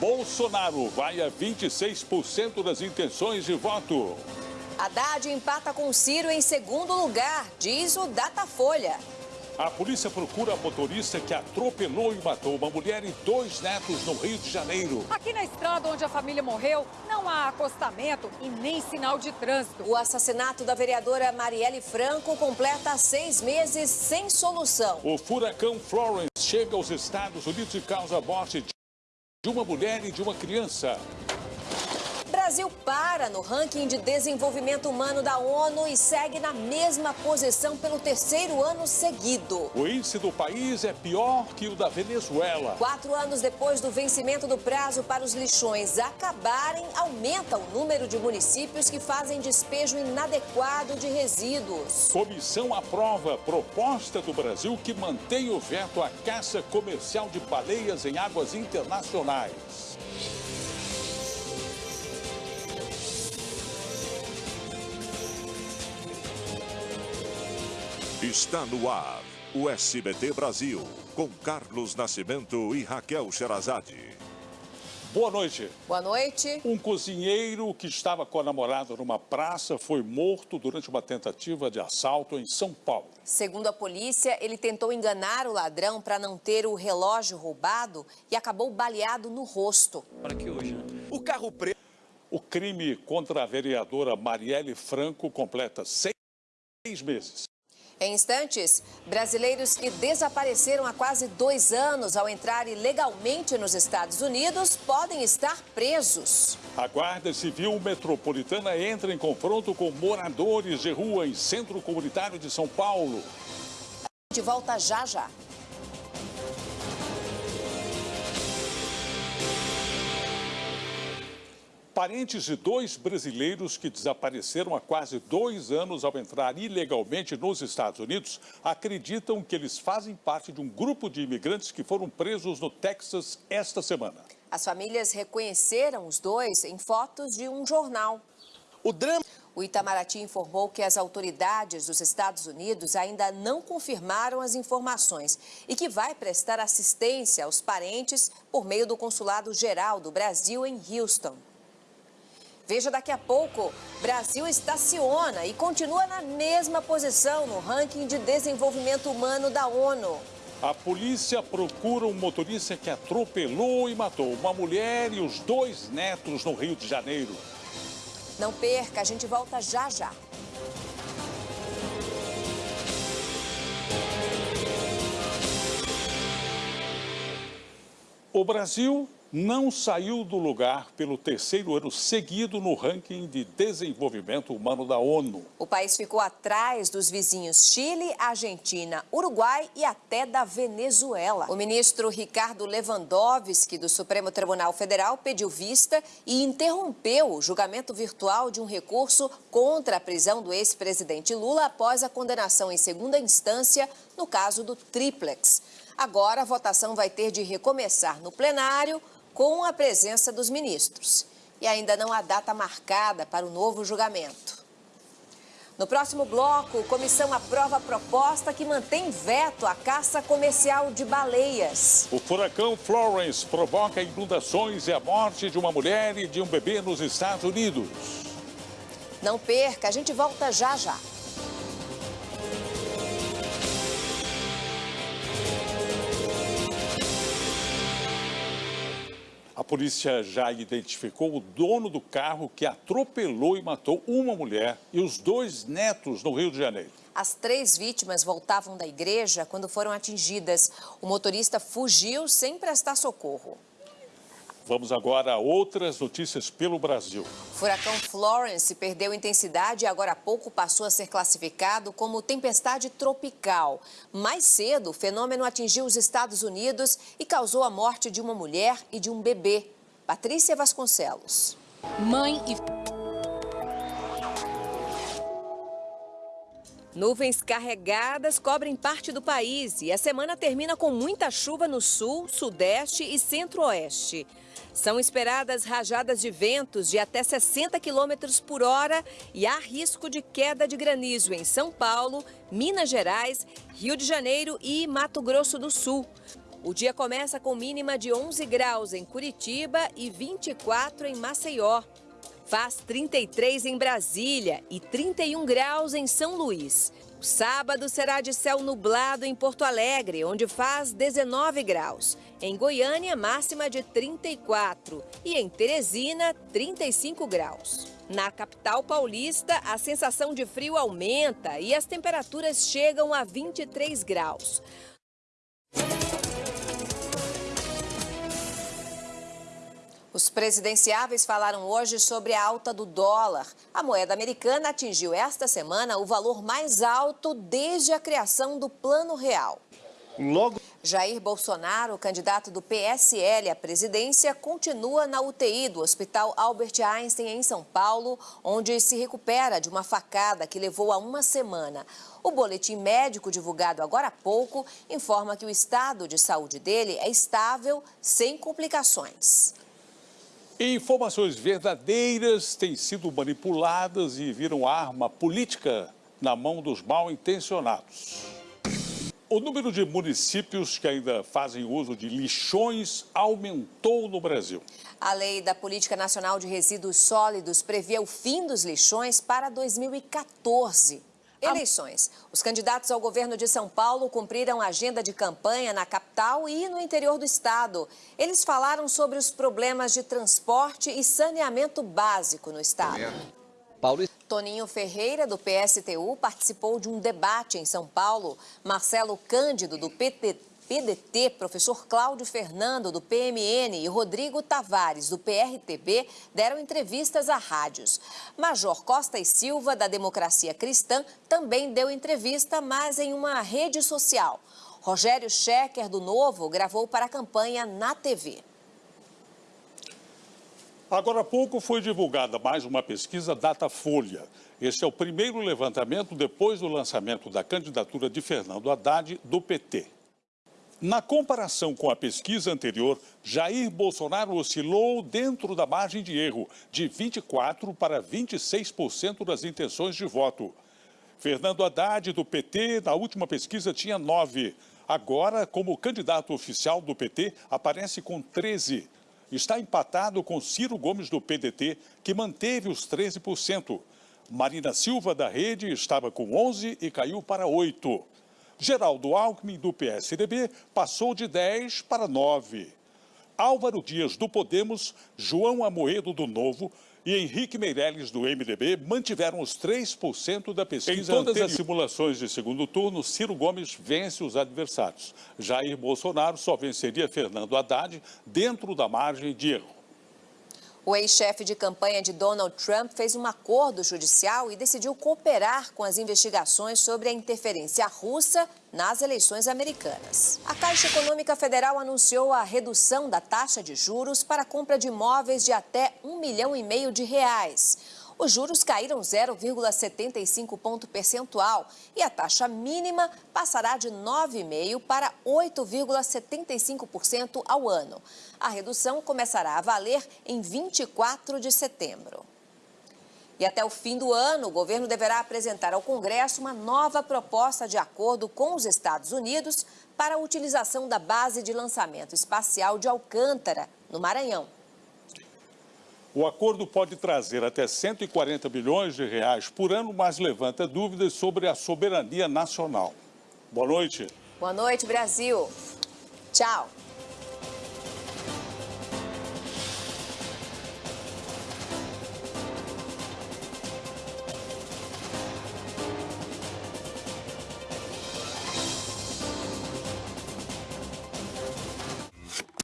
Bolsonaro vai a 26% das intenções de voto. Haddad empata com Ciro em segundo lugar, diz o Datafolha. A polícia procura a motorista que atropelou e matou uma mulher e dois netos no Rio de Janeiro. Aqui na estrada onde a família morreu, não há acostamento e nem sinal de trânsito. O assassinato da vereadora Marielle Franco completa seis meses sem solução. O furacão Florence chega aos Estados Unidos e causa morte de uma mulher e de uma criança. Brasil para no ranking de desenvolvimento humano da ONU e segue na mesma posição pelo terceiro ano seguido. O índice do país é pior que o da Venezuela. Quatro anos depois do vencimento do prazo para os lixões acabarem, aumenta o número de municípios que fazem despejo inadequado de resíduos. Comissão aprova proposta do Brasil que mantém o veto à caça comercial de baleias em águas internacionais. Está no ar o SBT Brasil, com Carlos Nascimento e Raquel Sherazade. Boa noite. Boa noite. Um cozinheiro que estava com a namorada numa praça foi morto durante uma tentativa de assalto em São Paulo. Segundo a polícia, ele tentou enganar o ladrão para não ter o relógio roubado e acabou baleado no rosto. Para que hoje, né? O carro preto. O crime contra a vereadora Marielle Franco completa seis meses. Em instantes, brasileiros que desapareceram há quase dois anos ao entrar ilegalmente nos Estados Unidos podem estar presos. A Guarda Civil Metropolitana entra em confronto com moradores de rua em Centro Comunitário de São Paulo. De volta já já. Parentes de dois brasileiros que desapareceram há quase dois anos ao entrar ilegalmente nos Estados Unidos acreditam que eles fazem parte de um grupo de imigrantes que foram presos no Texas esta semana. As famílias reconheceram os dois em fotos de um jornal. O drama. O Itamaraty informou que as autoridades dos Estados Unidos ainda não confirmaram as informações e que vai prestar assistência aos parentes por meio do Consulado Geral do Brasil em Houston. Veja daqui a pouco, Brasil estaciona e continua na mesma posição no ranking de desenvolvimento humano da ONU. A polícia procura um motorista que atropelou e matou uma mulher e os dois netos no Rio de Janeiro. Não perca, a gente volta já já. O Brasil não saiu do lugar pelo terceiro ano seguido no ranking de desenvolvimento humano da ONU. O país ficou atrás dos vizinhos Chile, Argentina, Uruguai e até da Venezuela. O ministro Ricardo Lewandowski, do Supremo Tribunal Federal, pediu vista e interrompeu o julgamento virtual de um recurso contra a prisão do ex-presidente Lula após a condenação em segunda instância no caso do triplex. Agora, a votação vai ter de recomeçar no plenário com a presença dos ministros. E ainda não há data marcada para o novo julgamento. No próximo bloco, a comissão aprova a proposta que mantém veto à caça comercial de baleias. O furacão Florence provoca inundações e a morte de uma mulher e de um bebê nos Estados Unidos. Não perca, a gente volta já já. Polícia já identificou o dono do carro que atropelou e matou uma mulher e os dois netos no Rio de Janeiro. As três vítimas voltavam da igreja quando foram atingidas. O motorista fugiu sem prestar socorro. Vamos agora a outras notícias pelo Brasil. O furacão Florence perdeu intensidade e agora há pouco passou a ser classificado como tempestade tropical. Mais cedo, o fenômeno atingiu os Estados Unidos e causou a morte de uma mulher e de um bebê. Patrícia Vasconcelos. Mãe e Nuvens carregadas cobrem parte do país e a semana termina com muita chuva no sul, sudeste e centro-oeste. São esperadas rajadas de ventos de até 60 km por hora e há risco de queda de granizo em São Paulo, Minas Gerais, Rio de Janeiro e Mato Grosso do Sul. O dia começa com mínima de 11 graus em Curitiba e 24 em Maceió. Faz 33 em Brasília e 31 graus em São Luís. O sábado será de céu nublado em Porto Alegre, onde faz 19 graus. Em Goiânia, máxima de 34 e em Teresina, 35 graus. Na capital paulista, a sensação de frio aumenta e as temperaturas chegam a 23 graus. Os presidenciáveis falaram hoje sobre a alta do dólar. A moeda americana atingiu esta semana o valor mais alto desde a criação do Plano Real. Logo... Jair Bolsonaro, candidato do PSL à presidência, continua na UTI do Hospital Albert Einstein, em São Paulo, onde se recupera de uma facada que levou a uma semana. O boletim médico divulgado agora há pouco informa que o estado de saúde dele é estável, sem complicações. Informações verdadeiras têm sido manipuladas e viram arma política na mão dos mal intencionados. O número de municípios que ainda fazem uso de lixões aumentou no Brasil. A lei da Política Nacional de Resíduos Sólidos prevê o fim dos lixões para 2014. Eleições. Os candidatos ao governo de São Paulo cumpriram a agenda de campanha na capital e no interior do estado. Eles falaram sobre os problemas de transporte e saneamento básico no estado. Paulo... Toninho Ferreira, do PSTU, participou de um debate em São Paulo. Marcelo Cândido, do PTT, PDT, professor Cláudio Fernando, do PMN, e Rodrigo Tavares, do PRTB, deram entrevistas a rádios. Major Costa e Silva, da Democracia Cristã, também deu entrevista, mas em uma rede social. Rogério Schecker, do Novo, gravou para a campanha na TV. Agora há pouco foi divulgada mais uma pesquisa Datafolha. Esse é o primeiro levantamento depois do lançamento da candidatura de Fernando Haddad do PT. Na comparação com a pesquisa anterior, Jair Bolsonaro oscilou dentro da margem de erro, de 24% para 26% das intenções de voto. Fernando Haddad, do PT, na última pesquisa tinha 9%. Agora, como candidato oficial do PT, aparece com 13%. Está empatado com Ciro Gomes, do PDT, que manteve os 13%. Marina Silva, da Rede, estava com 11% e caiu para 8%. Geraldo Alckmin, do PSDB, passou de 10 para 9. Álvaro Dias, do Podemos, João Amoedo, do Novo e Henrique Meirelles, do MDB, mantiveram os 3% da pesquisa Em todas anterior. as simulações de segundo turno, Ciro Gomes vence os adversários. Jair Bolsonaro só venceria Fernando Haddad dentro da margem de erro. O ex-chefe de campanha de Donald Trump fez um acordo judicial e decidiu cooperar com as investigações sobre a interferência russa nas eleições americanas. A Caixa Econômica Federal anunciou a redução da taxa de juros para compra de imóveis de até um milhão e meio de reais. Os juros caíram 0,75 ponto percentual e a taxa mínima passará de 9,5% para 8,75% ao ano. A redução começará a valer em 24 de setembro. E até o fim do ano, o governo deverá apresentar ao Congresso uma nova proposta de acordo com os Estados Unidos para a utilização da base de lançamento espacial de Alcântara, no Maranhão. O acordo pode trazer até 140 bilhões de reais por ano, mas levanta dúvidas sobre a soberania nacional. Boa noite. Boa noite, Brasil. Tchau.